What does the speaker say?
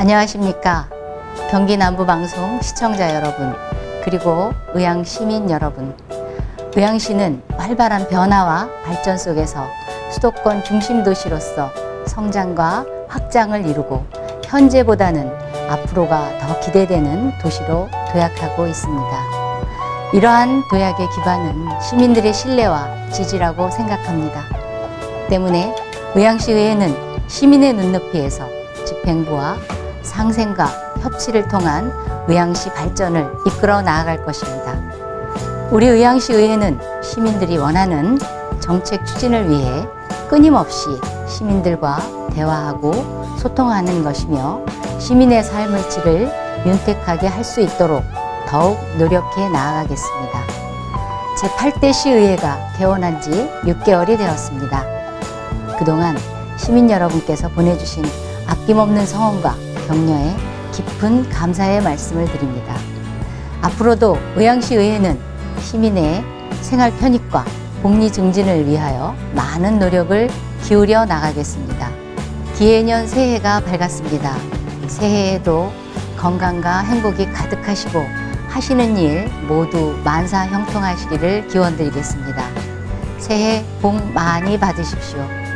안녕하십니까. 경기 남부방송 시청자 여러분, 그리고 의향 시민 여러분. 의향시는 활발한 변화와 발전 속에서 수도권 중심 도시로서 성장과 확장을 이루고 현재보다는 앞으로가 더 기대되는 도시로 도약하고 있습니다. 이러한 도약의 기반은 시민들의 신뢰와 지지라고 생각합니다. 때문에 의향시의회는 시민의 눈높이에서 집행부와 상생과 협치를 통한 의향시 발전을 이끌어 나아갈 것입니다. 우리 의향시 의회는 시민들이 원하는 정책 추진을 위해 끊임없이 시민들과 대화하고 소통하는 것이며 시민의 삶의 질을 윤택하게 할 수 있도록 더욱 노력해 나아가겠습니다. 제8대 시의회가 개원한 지 6개월이 되었습니다. 그동안 시민 여러분께서 보내주신 아낌없는 성원과 격려에 깊은 감사의 말씀을 드립니다. 앞으로도 의향시 의회는 시민의 생활 편익과 복리 증진을 위하여 많은 노력을 기울여 나가겠습니다. 기해년 새해가 밝았습니다. 새해에도 건강과 행복이 가득하시고 하시는 일 모두 만사 형통하시기를 기원드리겠습니다. 새해 복 많이 받으십시오.